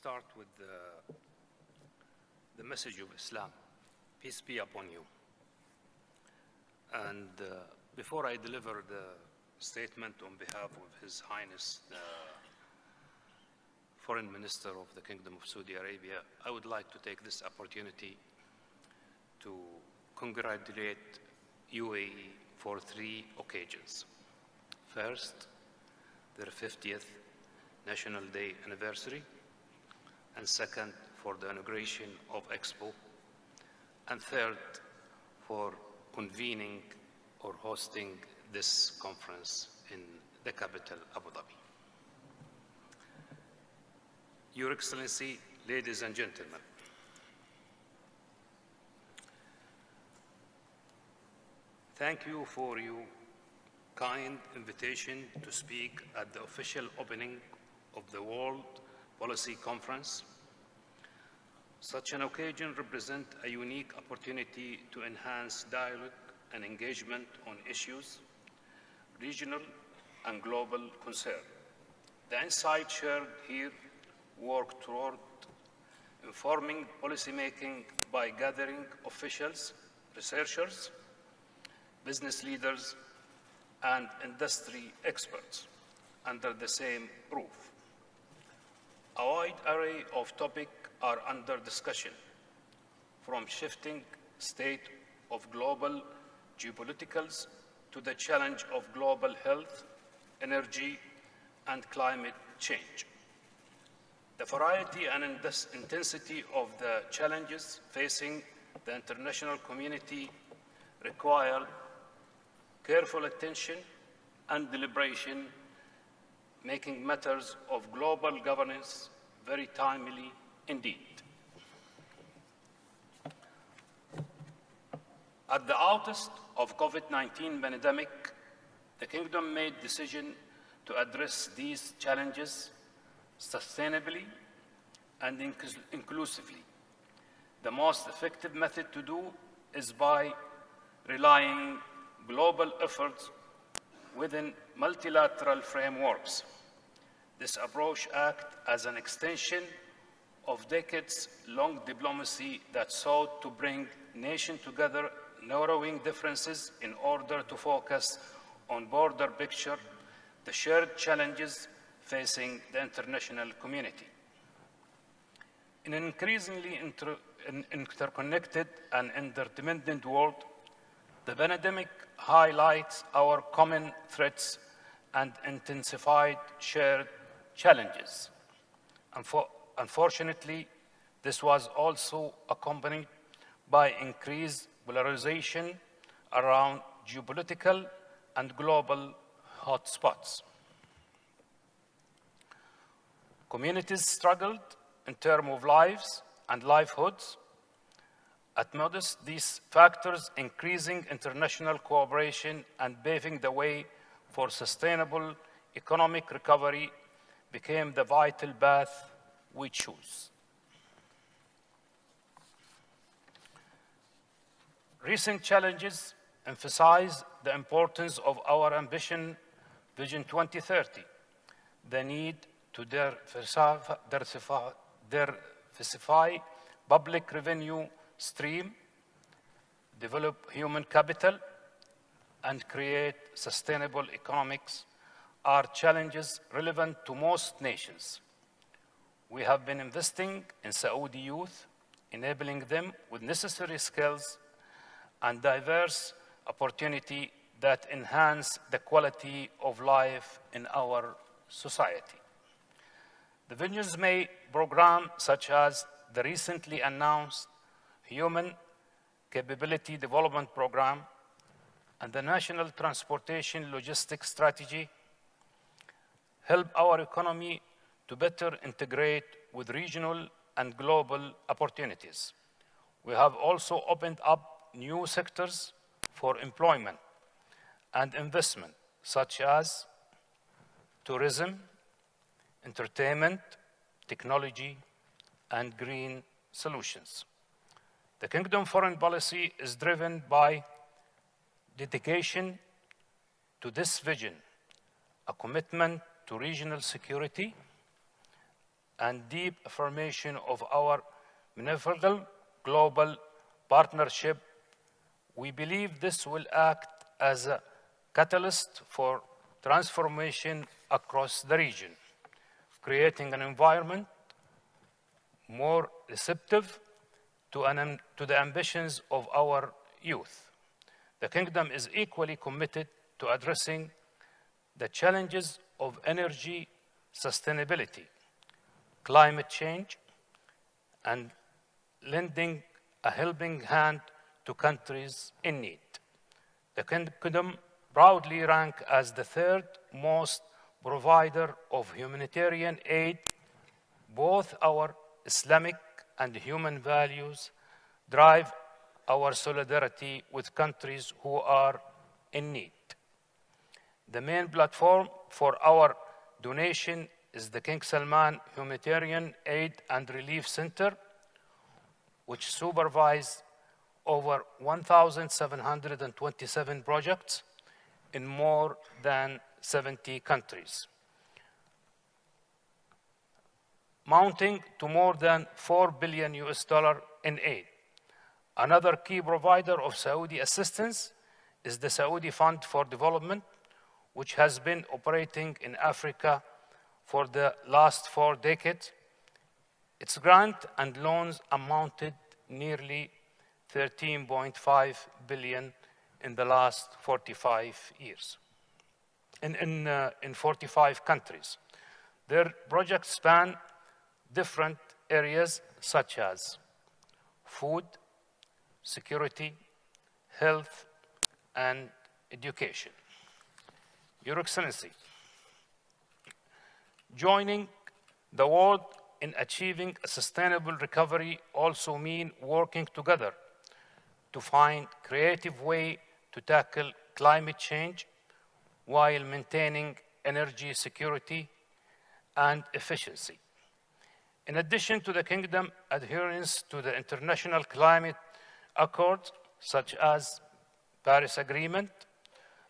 start with the, the message of Islam. Peace be upon you. And uh, before I deliver the statement on behalf of His Highness, the Foreign Minister of the Kingdom of Saudi Arabia, I would like to take this opportunity to congratulate UAE for three occasions. First, their 50th National Day anniversary, and second, for the inauguration of Expo, and third, for convening or hosting this conference in the capital, Abu Dhabi. Your Excellency, ladies and gentlemen, thank you for your kind invitation to speak at the official opening of the World Policy Conference. Such an occasion represents a unique opportunity to enhance dialogue and engagement on issues, regional and global concern. The insights shared here work toward informing policymaking by gathering officials, researchers, business leaders, and industry experts under the same roof. A wide array of topics are under discussion, from shifting state of global geopoliticals to the challenge of global health, energy, and climate change. The variety and intensity of the challenges facing the international community require careful attention and deliberation, making matters of global governance very timely indeed. At the outset of COVID-19 pandemic, the Kingdom made decision to address these challenges sustainably and inclusively. The most effective method to do is by relying global efforts within multilateral frameworks. This approach acts as an extension of decades-long diplomacy that sought to bring nations together, narrowing differences in order to focus on broader picture, the shared challenges facing the international community. In an increasingly inter interconnected and interdependent world, the pandemic highlights our common threats and intensified shared challenges. Unfortunately, this was also accompanied by increased polarization around geopolitical and global hotspots. Communities struggled in terms of lives and livelihoods. At modest, these factors increasing international cooperation and paving the way for sustainable economic recovery became the vital path we choose. Recent challenges emphasize the importance of our ambition Vision 2030, the need to diversify public revenue stream, develop human capital, and create sustainable economics are challenges relevant to most nations. We have been investing in Saudi youth, enabling them with necessary skills and diverse opportunity that enhance the quality of life in our society. The Visions May program, such as the recently announced Human Capability Development Program and the National Transportation Logistics Strategy, help our economy to better integrate with regional and global opportunities. We have also opened up new sectors for employment and investment, such as tourism, entertainment, technology, and green solutions. The Kingdom foreign policy is driven by dedication to this vision, a commitment to regional security, and deep affirmation of our manifold global partnership, we believe this will act as a catalyst for transformation across the region, creating an environment more receptive to, an, to the ambitions of our youth. The Kingdom is equally committed to addressing the challenges of energy sustainability, climate change, and lending a helping hand to countries in need. The Kingdom proudly rank as the third most provider of humanitarian aid. Both our Islamic and human values drive our solidarity with countries who are in need. The main platform for our donation is the King Salman Humanitarian Aid and Relief Center, which supervises over 1,727 projects in more than 70 countries, mounting to more than 4 billion US dollar in aid. Another key provider of Saudi assistance is the Saudi Fund for Development, which has been operating in Africa for the last four decades. Its grant and loans amounted nearly 13.5 billion in the last 45 years, in, in, uh, in 45 countries. Their projects span different areas such as food, security, health, and education. Your Excellency, joining the world in achieving a sustainable recovery also mean working together to find creative way to tackle climate change while maintaining energy security and efficiency. In addition to the Kingdom adherence to the international climate accords, such as Paris Agreement,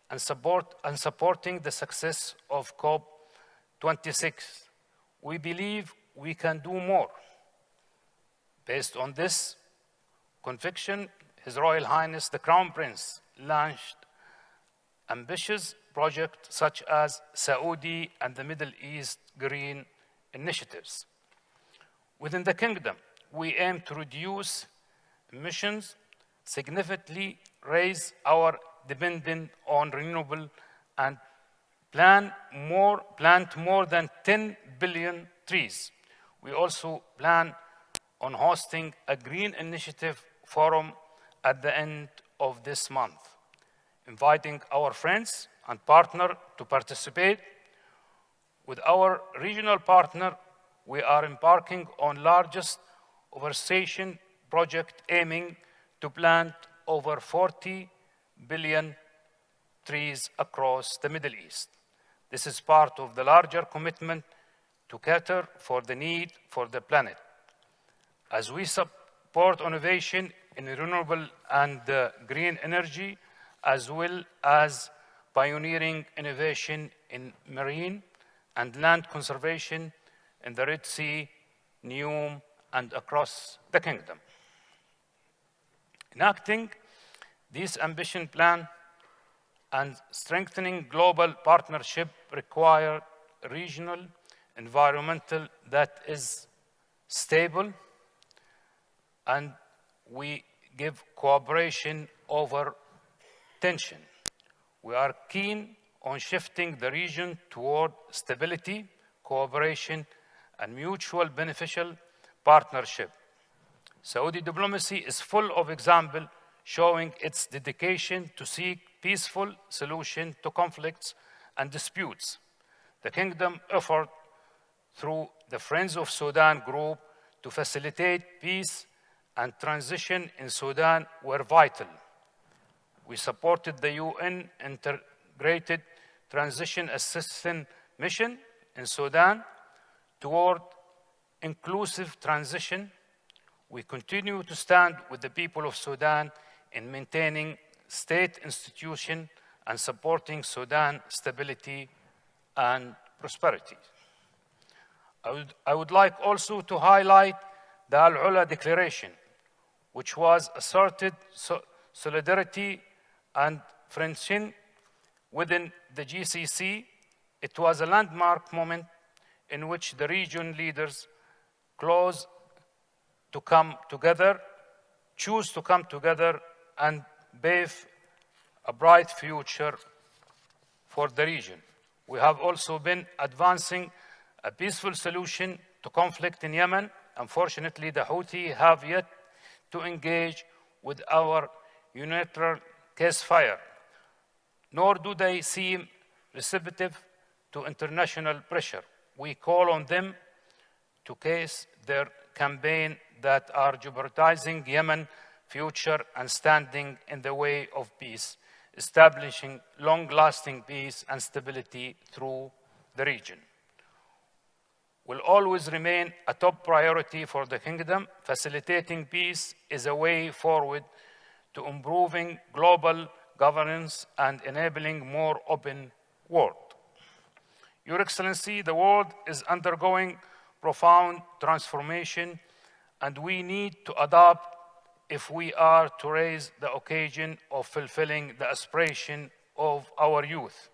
and, support, and supporting the success of COP26. We believe we can do more. Based on this conviction, His Royal Highness the Crown Prince launched ambitious projects such as Saudi and the Middle East Green Initiatives. Within the kingdom, we aim to reduce emissions, significantly raise our dependence on renewable and plan more, plant more than 10 billion trees. We also plan on hosting a green initiative forum at the end of this month, inviting our friends and partner to participate. With our regional partner, we are embarking on largest afforestation project aiming to plant over 40 billion trees across the Middle East. This is part of the larger commitment to cater for the need for the planet. As we support innovation in renewable and uh, green energy, as well as pioneering innovation in marine and land conservation in the Red Sea, NEOM, and across the kingdom. Enacting this ambition plan and strengthening global partnership require regional environmental that is stable and we give cooperation over tension. We are keen on shifting the region toward stability, cooperation, and mutual beneficial partnership. Saudi diplomacy is full of examples showing its dedication to seek peaceful solution to conflicts and disputes. The kingdom effort through the Friends of Sudan group to facilitate peace and transition in Sudan were vital. We supported the UN Integrated Transition Assistance Mission in Sudan toward inclusive transition. We continue to stand with the people of Sudan in maintaining state institution and supporting Sudan stability and prosperity. I would, I would like also to highlight the Al-Ula Declaration, which was asserted so solidarity and friendship within the GCC. It was a landmark moment in which the region leaders close to come together, choose to come together and pave a bright future for the region. We have also been advancing a peaceful solution to conflict in Yemen. Unfortunately, the Houthi have yet to engage with our unilateral ceasefire, nor do they seem receptive to international pressure. We call on them to case their campaign that are jeopardizing Yemen's future and standing in the way of peace, establishing long-lasting peace and stability through the region. Will always remain a top priority for the kingdom. Facilitating peace is a way forward to improving global governance and enabling more open world. Your Excellency, the world is undergoing profound transformation and we need to adapt if we are to raise the occasion of fulfilling the aspiration of our youth.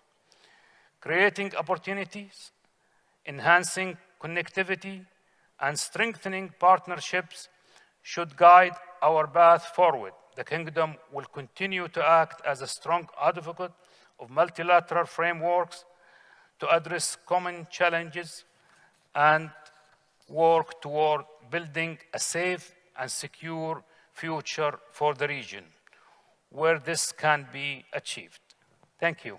Creating opportunities, enhancing connectivity, and strengthening partnerships should guide our path forward. The Kingdom will continue to act as a strong advocate of multilateral frameworks to address common challenges and work toward building a safe and secure future for the region where this can be achieved. Thank you.